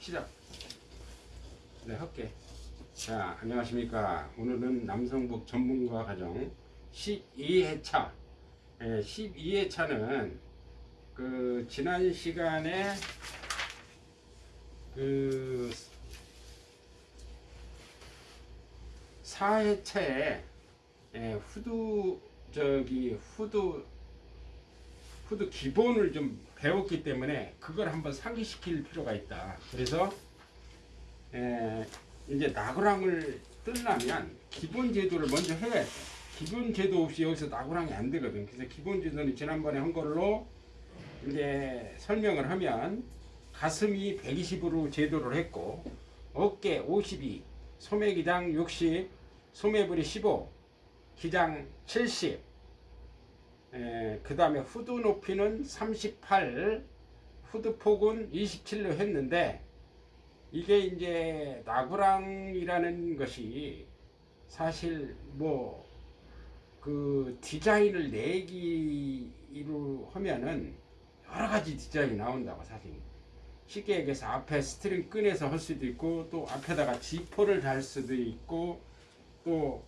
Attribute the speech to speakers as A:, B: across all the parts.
A: 시작. 네, 할게. 자, 안녕하십니까. 오늘은 남성복 전문가 과정 12회차. 예, 12회차는 그 지난 시간에 그 4회차에 예, 후드 저기 후드 후드 기본을 좀 배웠기 때문에 그걸 한번 상기시킬 필요가 있다. 그래서 에, 이제 나그랑을 뜨려면 기본 제도를 먼저 해야 돼. 기본 제도 없이 여기서 나그랑이 안 되거든. 그래서 기본 제도는 지난번에 한 걸로 이제 설명을 하면 가슴이 120으로 제도를 했고 어깨 52, 소매기장 60, 소매부리 15, 기장 70, 그 다음에 후드 높이는 38, 후드 폭은 27로 했는데 이게 이제 나구랑이라는 것이 사실 뭐 그 디자인을 내기로 하면은 여러 가지 디자인이 나온다고 사실. 쉽게 얘기해서 앞에 string 끈에서 할 수도 있고 또 앞에다가 지퍼를 달 수도 있고 또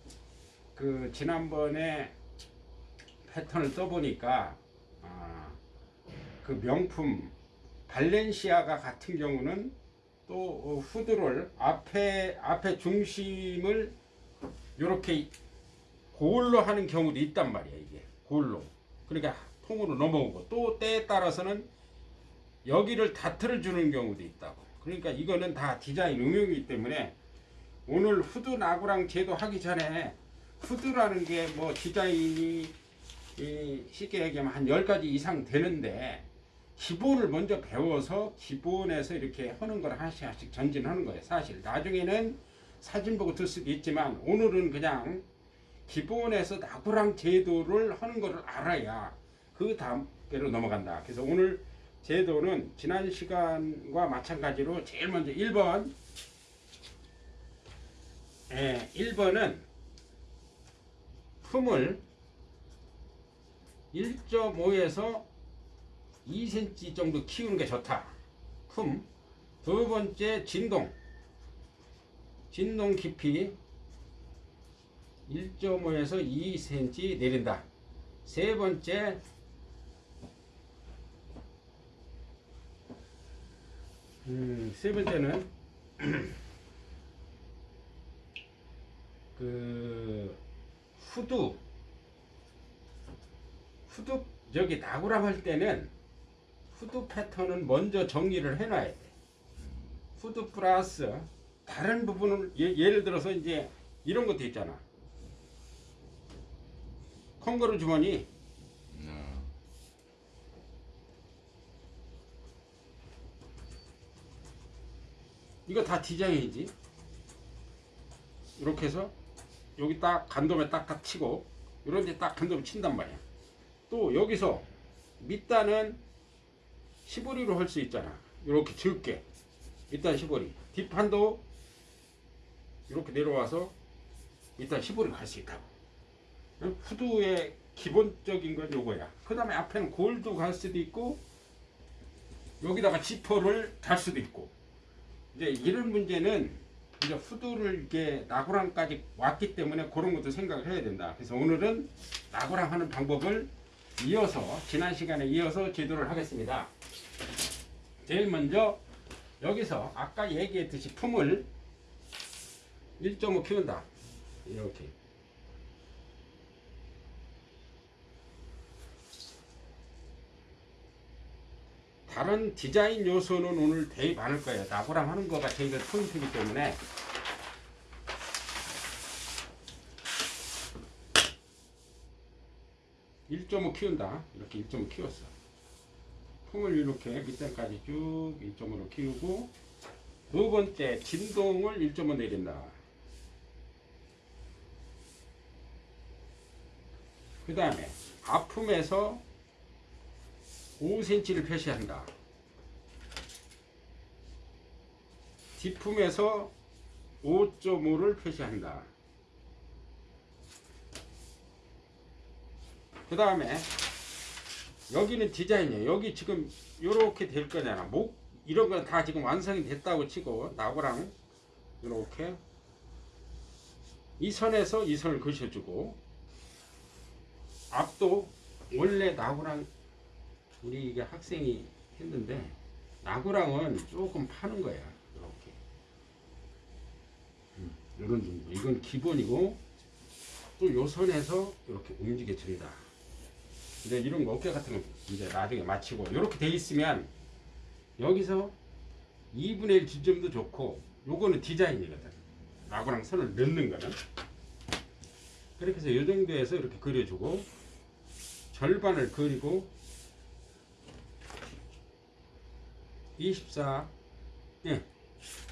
A: 그 지난번에 패턴을 써보니까 아, 그 명품 발렌시아가 같은 경우는 또 어, 후드를 앞에 앞에 중심을 이렇게 골로 하는 경우도 있단 말이야 이게. 골로. 그러니까 통으로 넘어오고 또 때에 따라서는 여기를 다트를 주는 경우도 있다고. 그러니까 이거는 다 디자인 응용이기 때문에 오늘 후드 나구랑 제도 하기 전에 후드라는 게 뭐 디자인이 이 쉽게 얘기하면 한 10가지 이상 되는데 기본을 먼저 배워서 기본에서 이렇게 하는 걸 하나씩 하나씩 전진하는 거예요. 사실 나중에는 사진 보고 들 수도 있지만 오늘은 그냥 기본에서 나구랑 제도를 하는 것을 알아야 그 다음대로 넘어간다. 그래서 오늘 제도는 지난 시간과 마찬가지로 제일 먼저 1번 예, 1번은 품을 1.5에서 2cm 정도 키우는 게 좋다. 품. 두 번째 진동. 진동 깊이 1.5에서 2cm 내린다. 세 번째 음, 세 번째는 그 후두 후드 저기 나구랑 할 때는 후드 패턴은 먼저 정리를 해놔야 돼. 후드 플러스 다른 부분을 예, 를 들어서 이제 이런 것도 있잖아. 콩가루 주머니 이거 다 디자인이지. 이렇게 해서 여기 딱 간dom에 딱딱 치고 이런 데 딱 간dom에 친단 말이야. 또 여기서 밑단은 시보리로 할 수 있잖아. 이렇게 적게. 밑단 시보리. 뒷판도 이렇게 내려와서 밑단 시보리로 갈수 있다고. 응? 후드의 기본적인 건 요거야. 그 다음에 앞에는 골도 갈 수도 있고 여기다가 지퍼를 달 수도 있고 이제 이런 문제는 이제 후드를 이렇게 나구랑까지 왔기 때문에 그런 것도 생각을 해야 된다. 그래서 오늘은 나구랑 하는 방법을 이어서 지난 시간에 이어서 지도를 하겠습니다. 제일 먼저 여기서 아까 얘기했듯이 품을 1.5 키운다. 이렇게. 다른 디자인 요소는 오늘 되게 많을 거예요. 나구랑 하는 거가 저희가 포인트이기 때문에 (1.5) 키운다 이렇게 (1.5) 키웠어 품을 이렇게 밑에까지 쭉 1.5로 키우고 두 번째 진동을 1.5 내린다 그 다음에 아픔에서 5cm를 표시한다. 뒷품에서 5.5를 표시한다. 그 다음에 여기는 디자인이에요. 여기 지금 이렇게 될 거잖아. 목 이런 건 다 지금 완성이 됐다고 치고 나고랑 이렇게 이 선에서 이 선을 그셔주고 앞도 원래 나고랑 우리 이게 학생이 했는데 나고랑은 조금 파는 거야 이렇게 음, 이런 정도 이건 기본이고 또 요 선에서 이렇게 움직여 줍니다 이제 이런 거 어깨 같은 거 이제 나중에 마치고 이렇게 돼 있으면 여기서 2분의 1 지점도 좋고 요거는 디자인이거든. 나고랑 선을 넣는 거는. 그렇게 해서 이 정도에서 이렇게 그려주고 절반을 그리고 24 예,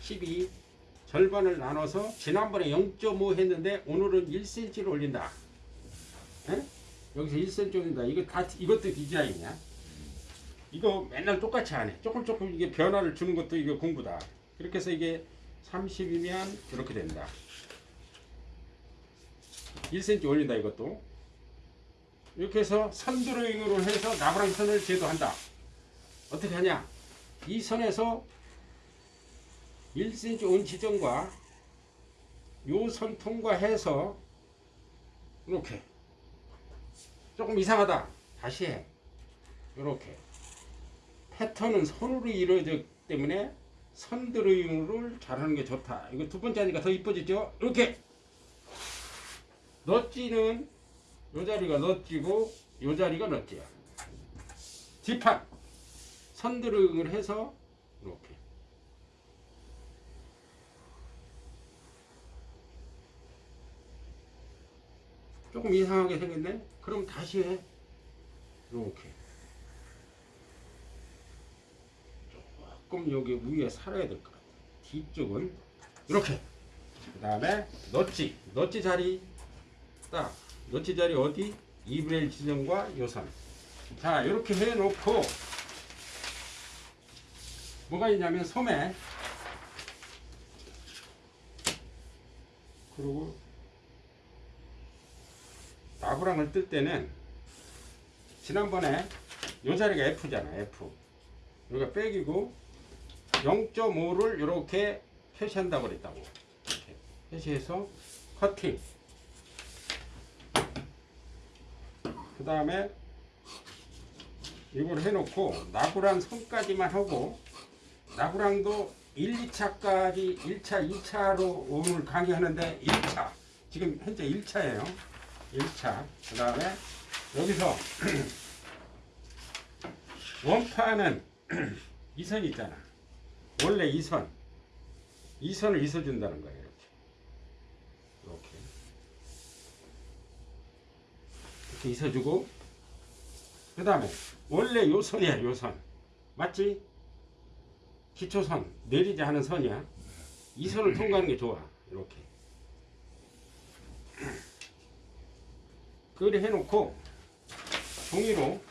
A: 12 절반을 나눠서 지난번에 0.5 했는데 오늘은 1cm를 올린다. 예? 여기서 1cm 올린다 이거 다 이것도 디자인이야 이거 맨날 똑같이 안 해. 조금 조금 이게 변화를 주는 것도 이게 공부다. 그렇게 해서 이게 30이면 이렇게 된다. 1cm 올린다 이것도. 이렇게 해서 선 드로잉으로 해서 나부랑 선을 제도한다. 어떻게 하냐? 이 선에서 1cm 온 지점과 요 선 통과해서 이렇게 조금 이상하다. 다시 해. 이렇게 패턴은 선으로 이루어졌기 때문에 선드로잉을 잘하는 게 좋다. 이거 두 번째 하니까 더 이뻐지죠? 이렇게 넛지는 요 자리가 넛지고 요 자리가 넛지야. 뒷판 선드로잉을 해서 이렇게 조금 이상하게 생겼네? 그럼 다시 해. 이렇게 조금 여기 위에 살아야 될 것 같아. 뒤쪽은 이렇게. 그 다음에 넛지, 넛지 자리 딱 넛지 자리 어디? 2분의 1 지점과 요선. 자 이렇게 해놓고 뭐가 있냐면 소매 그리고 나부랑을 뜰 때는 지난번에 요 자리가 F잖아 F. 여기가 백이고 0.5를 이렇게 표시한다고 그랬다고. 이렇게 표시해서 커팅. 그 다음에 이걸 해놓고 나구랑 선까지만 하고 나구랑도 1, 2차까지 1차, 2차로 오늘 강의하는데 1차. 지금 현재 1차예요 1차 그 다음에 여기서 원파는 이선 있잖아 원래 이 선, 이 선을 있어준다는 거예요. 이렇게. 이렇게. 이렇게 있어주고, 그 다음에, 원래 요 선이야, 요 선. 맞지? 기초선, 내리지 않은 선이야. 이 선을 통과하는 게 좋아. 이렇게. 그래 해놓고, 종이로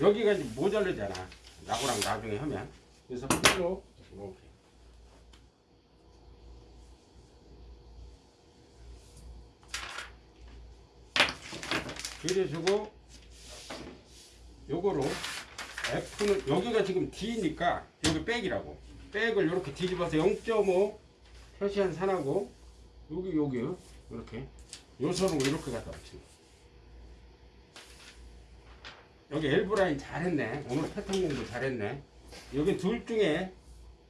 A: 여기가 이제 모자르잖아. 나고랑 나중에 하면. 그래서 풀로 이렇게. 그려주고 요거로 F는 여기가 지금 D니까 여기 백이라고 백을 이렇게 뒤집어서 0.5 표시한 산하고 여기 여기 이렇게 요선으로 이렇게 갖다 붙이는. 여기 elbow line 잘했네. 오늘 패턴 공부 잘했네. 여기 둘 중에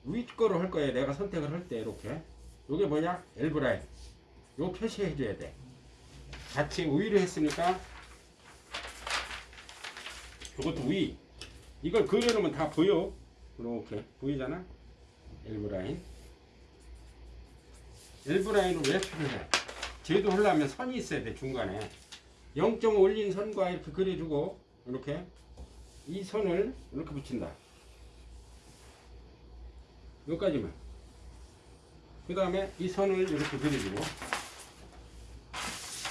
A: 위 거로 할 거예요. 내가 선택을 할 때 이렇게. 요게 뭐냐? elbow line. 요 표시해 줘야 돼. 같이 위로 했으니까 요것도 위. 이걸 그려놓으면 다 보여. 이렇게 보이잖아? elbow line. elbow line을 왜 필요해? 제도 하려면 선이 있어야 돼 중간에. 0.5 올린 선과 이렇게 그려주고 이렇게 이 선을 이렇게 붙인다. 여기까지만. 그 다음에 이 선을 이렇게 그려주고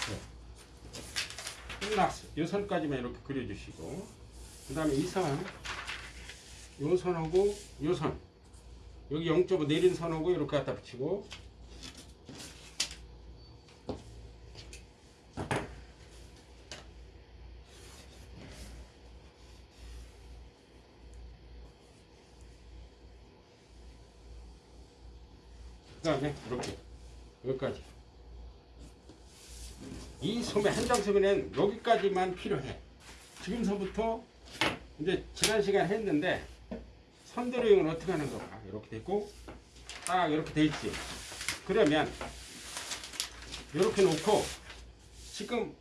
A: 네. 끝났어. 이 선까지만 이렇게 그려주시고 그 다음에 이 선, 요 선하고 요 선. 여기 0.5 내린 선하고 이렇게 갖다 붙이고. 그 다음에 이렇게 여기까지. 이 소매 한 장 소매는 여기까지만 필요해. 지금서부터 이제 지난 시간 했는데 선도령은 어떻게 하는 거 봐. 이렇게 됐고 딱 이렇게 돼 있지. 그러면 이렇게 놓고 지금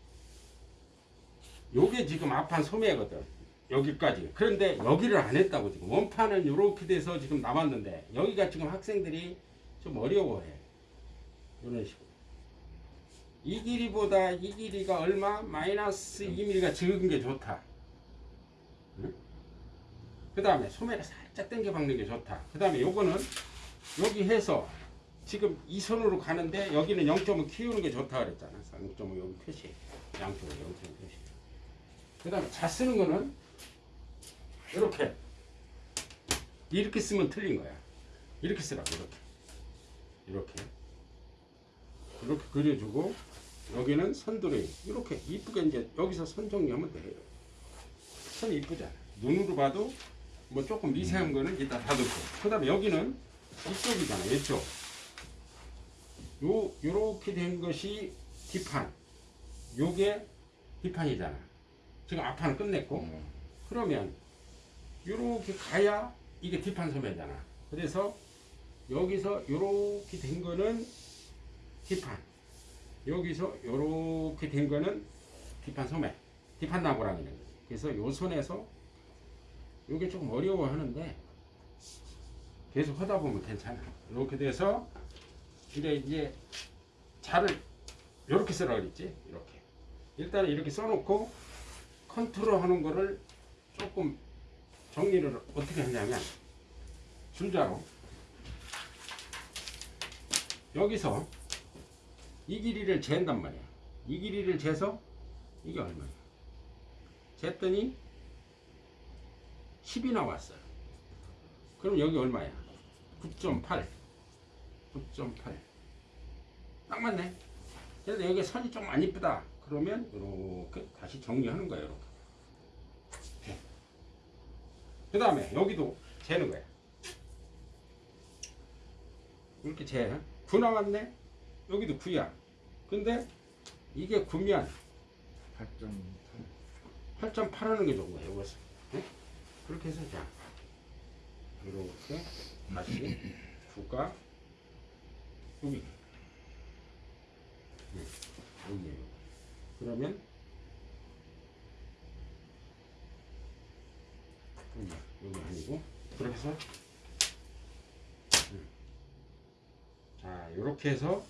A: 요게 지금 앞판 소매거든. 여기까지. 그런데 여기를 안 했다고 지금 원판은 이렇게 돼서 지금 남았는데 여기가 지금 학생들이 좀 어려워해. 이런 식으로. 이 길이보다 이 길이가 얼마? 마이너스 2mm가 적은 게 좋다. 그 다음에 소매를 살 짝 당겨 박는 게 좋다. 그 다음에 요거는 여기 해서 지금 이 손으로 가는데 여기는 0.5 키우는 게 좋다 그랬잖아. 0.5 여기 표시. 양쪽으로 0.5 표시. 그 다음에 잘 쓰는 거는 이렇게. 이렇게 쓰면 틀린 거야. 이렇게 쓰라고, 이렇게. 이렇게. 이렇게 그려주고, 여기는 선도리. 이렇게 이쁘게 이제 여기서 선 정리하면 돼요. 선 이쁘잖아. 눈으로 봐도 뭐 조금 미세한 거는 이따 다듬고. 그 다음에 여기는 이쪽이잖아, 이쪽. 요, 요렇게 된 것이 뒷판. 요게 뒷판이잖아. 지금 앞판은 끝냈고. 그러면 요렇게 가야 이게 뒷판 소매잖아. 그래서 여기서 요렇게 된 거는 뒷판. 여기서 요렇게 된 거는 뒷판 소매. 뒷판 나무라는 거지. 그래서 요 손에서 요게 조금 어려워 하는데 계속 하다 보면 괜찮아. 이렇게 돼서 근데 이제 자를 이렇게 쓰라 그랬지. 이렇게. 일단은 이렇게 써놓고 컨트롤 하는 거를 조금 정리를 어떻게 하냐면 줄자로 여기서 이 길이를 잰단 말이야. 이 길이를 재서 이게 얼마야? 쟀더니 10이 나왔어요. 그럼 여기 얼마야? 9.8. 9.8. 딱 맞네. 그래서 여기 선이 좀 안 이쁘다. 그러면 이렇게 다시 정리하는 거예요. 이렇게. 그 다음에 여기도 재는 거야. 이렇게 재. 9 나왔네? 여기도 9야. 근데 이게 9면 8.8 하는 게 좋은 거야. 이것을. 네? 그렇게 해서 자. 이렇게 다시 9가 여기. 네, 여기에요. 그러면 여기, 여기 아니고 그렇게 해서 음. 자 이렇게 해서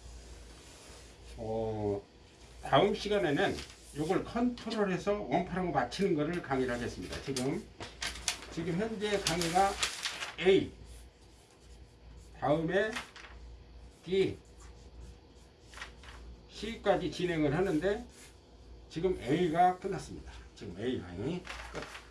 A: 어, 다음 시간에는 이걸 컨트롤해서 원판하고 맞추는 거를 강의를 하겠습니다. 지금 지금 현재 강의가 A 다음에 D C까지 진행을 하는데 지금 A가 끝났습니다. 지금 A 강의 끝.